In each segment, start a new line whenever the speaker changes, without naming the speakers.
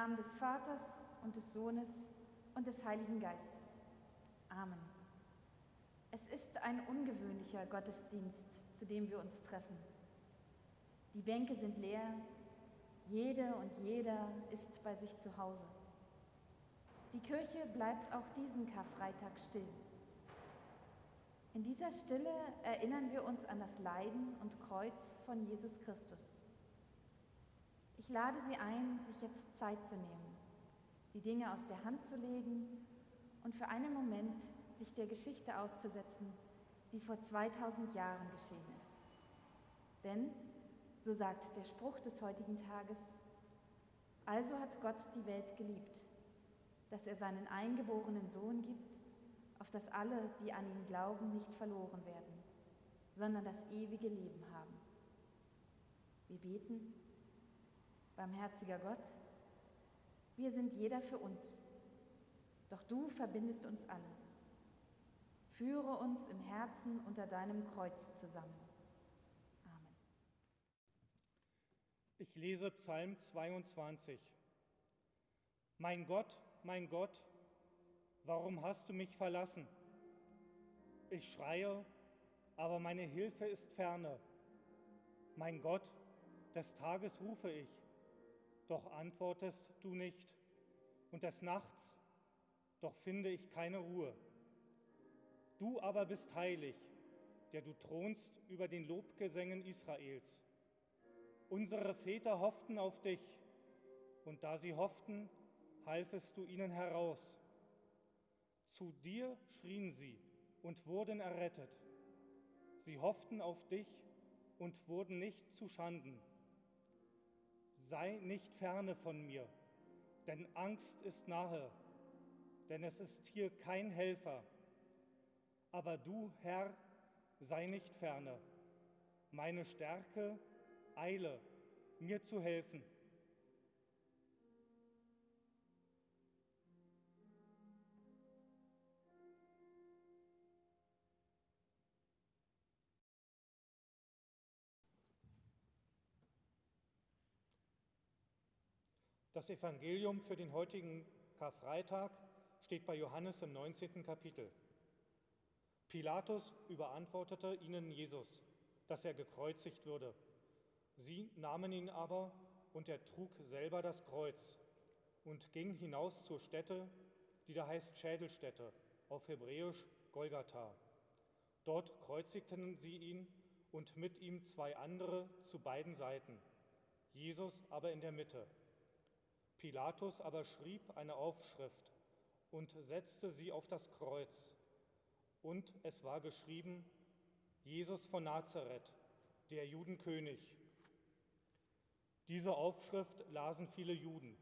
Namen des Vaters und des Sohnes und des Heiligen Geistes. Amen. Es ist ein ungewöhnlicher Gottesdienst, zu dem wir uns treffen. Die Bänke sind leer, jede und jeder ist bei sich zu Hause. Die Kirche bleibt auch diesen Karfreitag still. In dieser Stille erinnern wir uns an das Leiden und Kreuz von Jesus Christus. Ich lade Sie ein, sich jetzt Zeit zu nehmen, die Dinge aus der Hand zu legen und für einen Moment sich der Geschichte auszusetzen, die vor 2000 Jahren geschehen ist. Denn, so sagt der Spruch des heutigen Tages, also hat Gott die Welt geliebt, dass er seinen eingeborenen Sohn gibt, auf dass alle, die an ihn glauben, nicht verloren werden, sondern das ewige Leben haben. Wir beten, barmherziger Gott, wir sind jeder für uns, doch du verbindest uns alle. Führe uns im Herzen unter deinem Kreuz zusammen. Amen.
Ich lese Psalm 22. Mein Gott, mein Gott, warum hast du mich verlassen? Ich schreie, aber meine Hilfe ist ferne. Mein Gott, des Tages rufe ich, doch antwortest du nicht, und des Nachts, doch finde ich keine Ruhe. Du aber bist heilig, der du thronst über den Lobgesängen Israels. Unsere Väter hofften auf dich, und da sie hofften, halfest du ihnen heraus. Zu dir schrien sie und wurden errettet. Sie hofften auf dich und wurden nicht zu Schanden. Sei nicht ferne von mir, denn Angst ist nahe, denn es ist hier kein Helfer. Aber du, Herr, sei nicht ferne. Meine Stärke, eile, mir zu helfen. Das Evangelium für den heutigen Karfreitag steht bei Johannes im 19. Kapitel. Pilatus überantwortete ihnen Jesus, dass er gekreuzigt würde. Sie nahmen ihn aber und er trug selber das Kreuz und ging hinaus zur Stätte, die da heißt Schädelstätte, auf Hebräisch Golgatha. Dort kreuzigten sie ihn und mit ihm zwei andere zu beiden Seiten, Jesus aber in der Mitte. Pilatus aber schrieb eine Aufschrift und setzte sie auf das Kreuz. Und es war geschrieben, Jesus von Nazareth, der Judenkönig. Diese Aufschrift lasen viele Juden,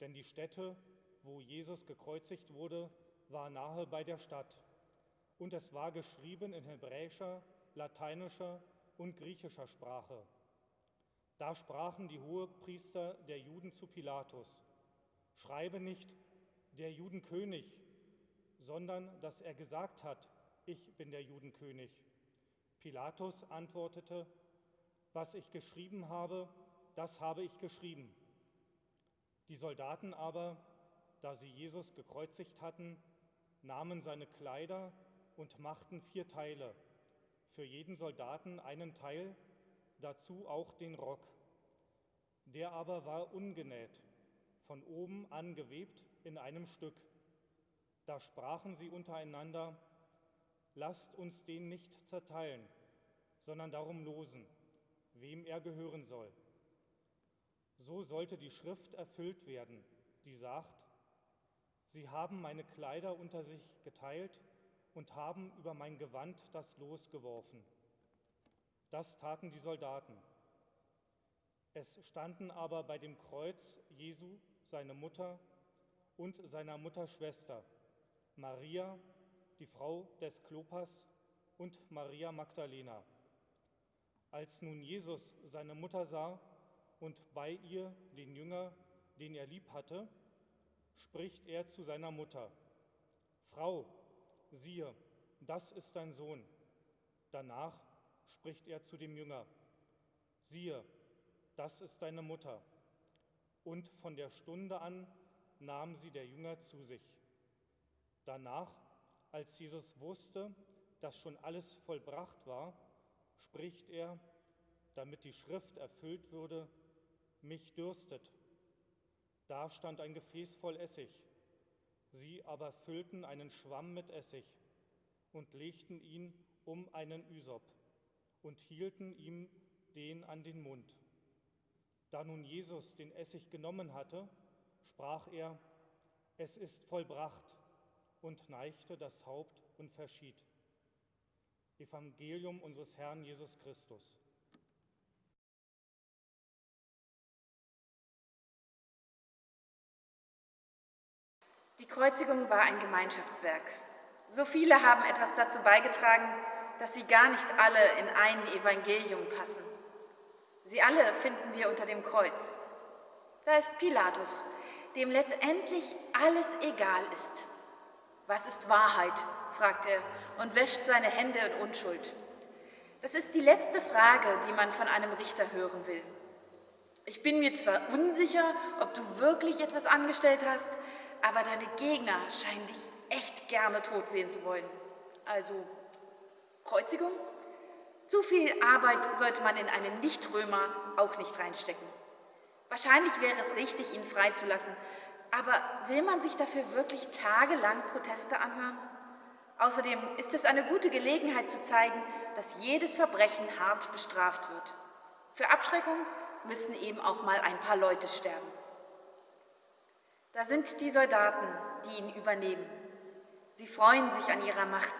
denn die Stätte, wo Jesus gekreuzigt wurde, war nahe bei der Stadt. Und es war geschrieben in hebräischer, lateinischer und griechischer Sprache. Da sprachen die Hohepriester der Juden zu Pilatus, schreibe nicht der Judenkönig, sondern dass er gesagt hat, ich bin der Judenkönig. Pilatus antwortete, was ich geschrieben habe, das habe ich geschrieben. Die Soldaten aber, da sie Jesus gekreuzigt hatten, nahmen seine Kleider und machten vier Teile, für jeden Soldaten einen Teil, dazu auch den Rock. Der aber war ungenäht, von oben angewebt in einem Stück. Da sprachen sie untereinander, lasst uns den nicht zerteilen, sondern darum losen, wem er gehören soll. So sollte die Schrift erfüllt werden, die sagt, Sie haben meine Kleider unter sich geteilt und haben über mein Gewand das Los geworfen. Das taten die Soldaten. Es standen aber bei dem Kreuz Jesu seine Mutter und seiner Mutter Schwester, Maria, die Frau des Klopas und Maria Magdalena. Als nun Jesus seine Mutter sah und bei ihr den Jünger, den er lieb hatte, spricht er zu seiner Mutter, Frau, siehe, das ist dein Sohn. Danach spricht er zu dem Jünger, siehe, das ist deine Mutter. und von der Stunde an nahmen sie der Jünger zu sich. Danach, als Jesus wusste, dass schon alles vollbracht war, spricht er, damit die Schrift erfüllt würde, mich dürstet. Da stand ein Gefäß voll Essig. Sie aber füllten einen Schwamm mit Essig und legten ihn um einen Ysop und hielten ihm den an den Mund. Da nun Jesus den Essig genommen hatte, sprach er, es ist vollbracht und neigte das Haupt und verschied. Evangelium unseres Herrn Jesus Christus.
Die Kreuzigung war ein Gemeinschaftswerk. So viele haben etwas dazu beigetragen, dass sie gar nicht alle in ein Evangelium passen. Sie alle finden wir unter dem Kreuz. Da ist Pilatus, dem letztendlich alles egal ist. Was ist Wahrheit? fragt er und wäscht seine Hände in Unschuld. Das ist die letzte Frage, die man von einem Richter hören will. Ich bin mir zwar unsicher, ob du wirklich etwas angestellt hast, aber deine Gegner scheinen dich echt gerne tot sehen zu wollen. Also Kreuzigung? Zu viel Arbeit sollte man in einen Nichtrömer auch nicht reinstecken. Wahrscheinlich wäre es richtig, ihn freizulassen, aber will man sich dafür wirklich tagelang Proteste anhören? Außerdem ist es eine gute Gelegenheit zu zeigen, dass jedes Verbrechen hart bestraft wird. Für Abschreckung müssen eben auch mal ein paar Leute sterben. Da sind die Soldaten, die ihn übernehmen. Sie freuen sich an ihrer Macht.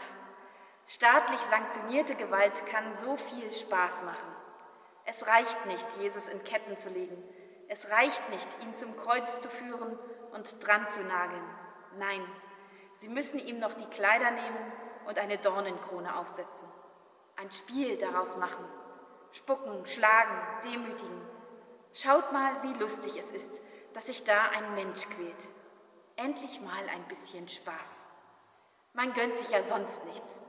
Staatlich sanktionierte Gewalt kann so viel Spaß machen. Es reicht nicht, Jesus in Ketten zu legen. Es reicht nicht, ihn zum Kreuz zu führen und dran zu nageln. Nein, sie müssen ihm noch die Kleider nehmen und eine Dornenkrone aufsetzen. Ein Spiel daraus machen. Spucken, schlagen, demütigen. Schaut mal, wie lustig es ist, dass sich da ein Mensch quält. Endlich mal ein bisschen Spaß. Man gönnt sich ja sonst nichts.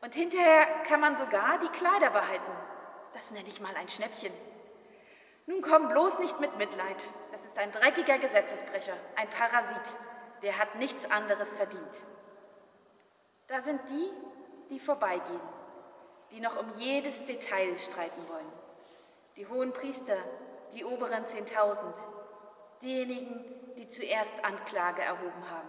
Und hinterher kann man sogar die Kleider behalten. Das nenne ich mal ein Schnäppchen. Nun komm bloß nicht mit Mitleid. Das ist ein dreckiger Gesetzesbrecher, ein Parasit, der hat nichts anderes verdient. Da sind die, die vorbeigehen, die noch um jedes Detail streiten wollen. Die hohen Priester, die oberen Zehntausend, diejenigen, die zuerst Anklage erhoben haben.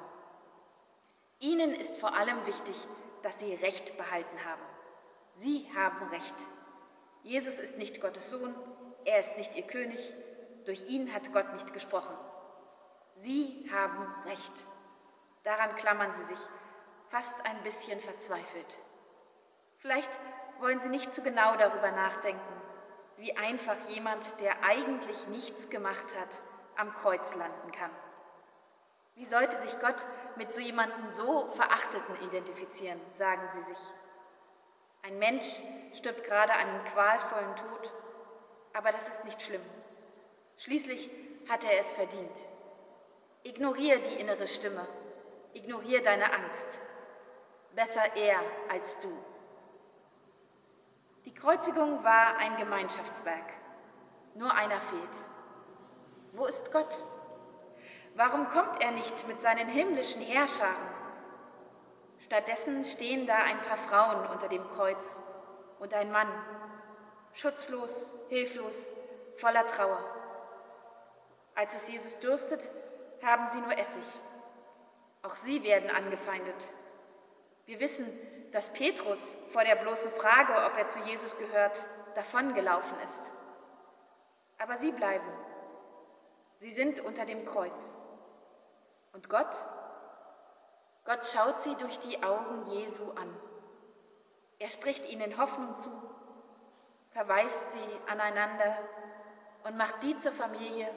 Ihnen ist vor allem wichtig, dass sie Recht behalten haben. Sie haben Recht. Jesus ist nicht Gottes Sohn, er ist nicht ihr König, durch ihn hat Gott nicht gesprochen. Sie haben Recht. Daran klammern sie sich, fast ein bisschen verzweifelt. Vielleicht wollen sie nicht zu genau darüber nachdenken, wie einfach jemand, der eigentlich nichts gemacht hat, am Kreuz landen kann. Wie sollte sich Gott mit so jemandem so Verachteten identifizieren, sagen sie sich. Ein Mensch stirbt gerade einen qualvollen Tod aber das ist nicht schlimm. Schließlich hat er es verdient. Ignoriere die innere Stimme, ignoriere deine Angst. Besser er als du. Die Kreuzigung war ein Gemeinschaftswerk. Nur einer fehlt. Wo ist Gott? Warum kommt er nicht mit seinen himmlischen Herrscharen? Stattdessen stehen da ein paar Frauen unter dem Kreuz und ein Mann, schutzlos, hilflos, voller Trauer. Als es Jesus dürstet, haben sie nur Essig. Auch sie werden angefeindet. Wir wissen, dass Petrus vor der bloßen Frage, ob er zu Jesus gehört, davongelaufen ist. Aber sie bleiben. Sie sind unter dem Kreuz. Und Gott? Gott schaut sie durch die Augen Jesu an. Er spricht ihnen Hoffnung zu verweist sie aneinander und macht die zur Familie,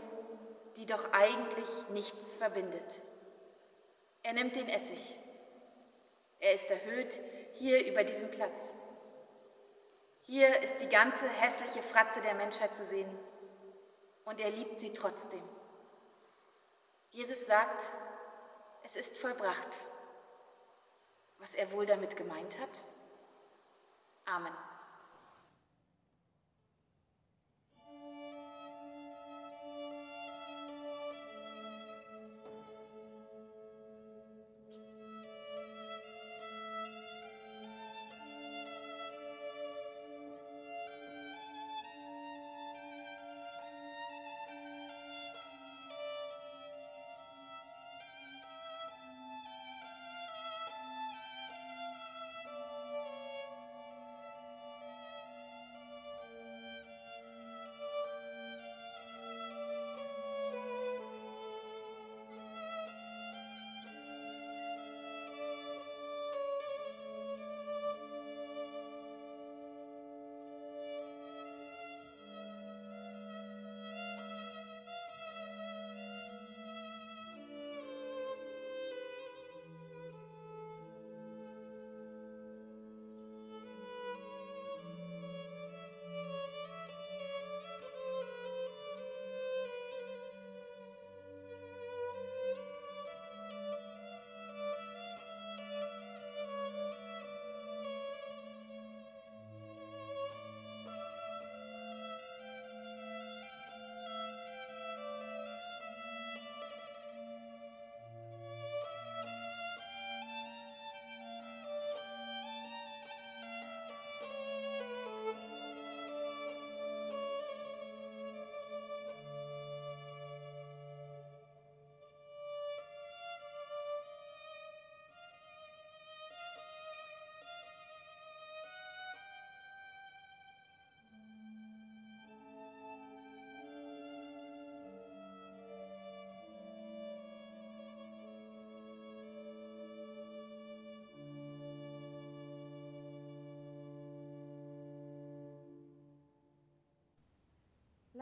die doch eigentlich nichts verbindet. Er nimmt den Essig. Er ist erhöht hier über diesem Platz. Hier ist die ganze hässliche Fratze der Menschheit zu sehen und er liebt sie trotzdem. Jesus sagt, es ist vollbracht. Was er wohl damit gemeint hat? Amen.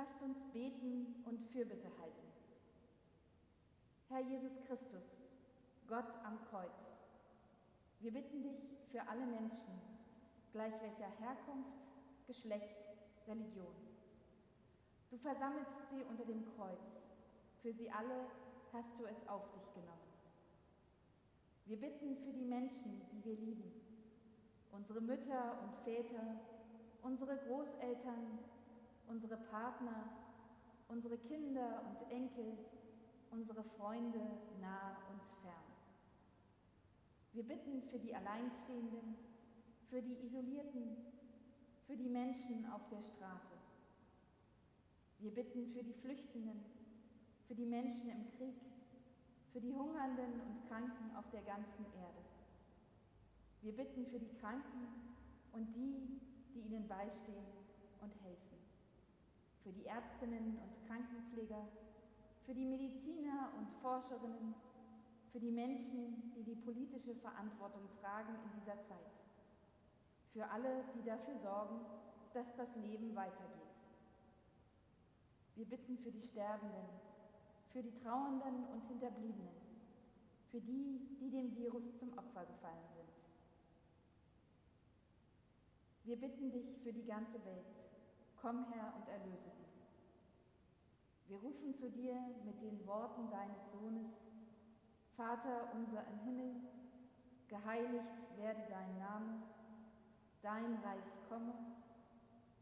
Lasst uns beten und Fürbitte halten. Herr Jesus Christus, Gott am Kreuz, wir bitten dich für alle Menschen, gleich welcher Herkunft, Geschlecht, Religion. Du versammelst sie unter dem Kreuz. Für sie alle hast du es auf dich genommen. Wir bitten für die Menschen, die wir lieben, unsere Mütter und Väter, unsere Großeltern, unsere Partner, unsere Kinder und Enkel, unsere Freunde nah und fern. Wir bitten für die Alleinstehenden, für die Isolierten, für die Menschen auf der Straße. Wir bitten für die Flüchtenden, für die Menschen im Krieg, für die Hungernden und Kranken auf der ganzen Erde. Wir bitten für die Kranken und die, die ihnen beistehen. Für die Ärztinnen und Krankenpfleger, für die Mediziner und Forscherinnen, für die Menschen, die die politische Verantwortung tragen in dieser Zeit. Für alle, die dafür sorgen, dass das Leben weitergeht. Wir bitten für die Sterbenden, für die Trauernden und Hinterbliebenen, für die, die dem Virus zum Opfer gefallen sind. Wir bitten dich für die ganze Welt. Komm her und erlöse sie. Wir rufen zu dir mit den Worten deines Sohnes, Vater unser im Himmel, geheiligt werde dein Name, dein Reich komme,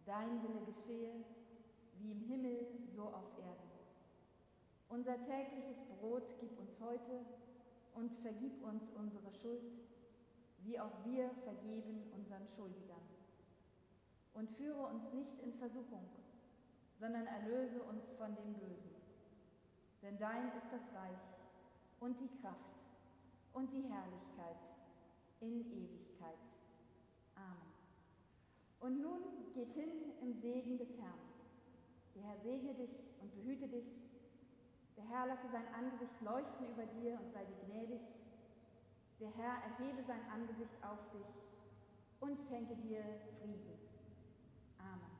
dein Wille geschehe, wie im Himmel so auf Erden. Unser tägliches Brot gib uns heute und vergib uns unsere Schuld, wie auch wir vergeben unseren Schuldigern und führe uns nicht in Versuchung, sondern erlöse uns von dem Bösen. Denn dein ist das Reich und die Kraft und die Herrlichkeit in Ewigkeit. Amen. Und nun geht hin im Segen des Herrn. Der Herr segne dich und behüte dich. Der Herr lasse sein Angesicht leuchten über dir und sei dir gnädig. Der Herr erhebe sein Angesicht auf dich und schenke dir Frieden. Amen.